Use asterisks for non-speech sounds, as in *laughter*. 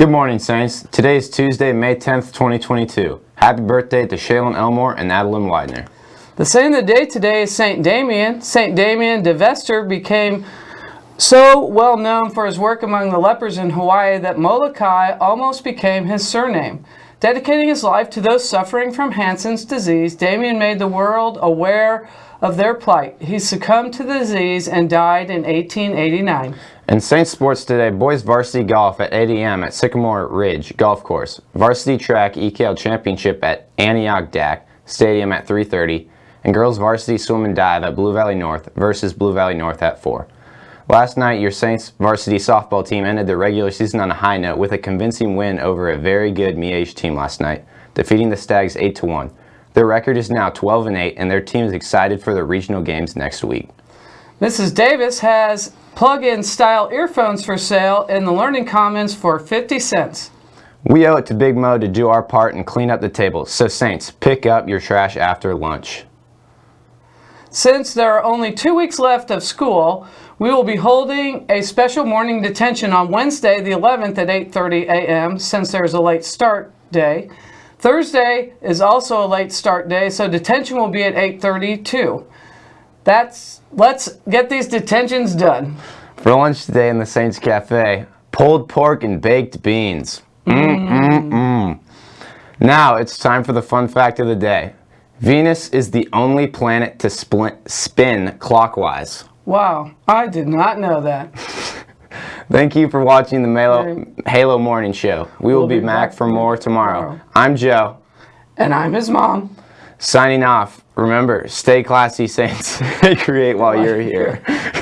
Good morning, Saints. Today is Tuesday, May 10th, 2022. Happy birthday to Shaylin Elmore and Adeline Widener. The saint of the day today is St. Damien. St. Damien de Veuster became so well known for his work among the lepers in Hawaii that Molokai almost became his surname. Dedicating his life to those suffering from Hansen's disease, Damien made the world aware of their plight. He succumbed to the disease and died in 1889. In Saints sports today, boys varsity golf at 8 a.m. at Sycamore Ridge Golf Course, varsity track EKL Championship at Antioch DAC Stadium at 3.30, and girls varsity swim and dive at Blue Valley North versus Blue Valley North at 4. Last night, your Saints varsity softball team ended the regular season on a high note with a convincing win over a very good Miege team last night, defeating the Stags 8-1. Their record is now 12 and 8, and their team is excited for the regional games next week. Mrs. Davis has plug-in style earphones for sale in the Learning Commons for 50 cents. We owe it to Big Mo to do our part and clean up the table, so Saints, pick up your trash after lunch. Since there are only two weeks left of school, we will be holding a special morning detention on Wednesday the 11th at 8.30 a.m. since there's a late start day. Thursday is also a late start day, so detention will be at 8.30 too. That's, let's get these detentions done. For lunch today in the Saints Cafe, pulled pork and baked beans. Mm-mm-mm. Now it's time for the fun fact of the day. Venus is the only planet to spin clockwise. Wow, I did not know that. *laughs* Thank you for watching the Halo, Halo Morning Show. We will we'll be, be, back, back for more tomorrow. tomorrow. I'm Joe. And I'm his mom. Signing off. Remember, stay classy, Saints. *laughs* Create while you're here. *laughs*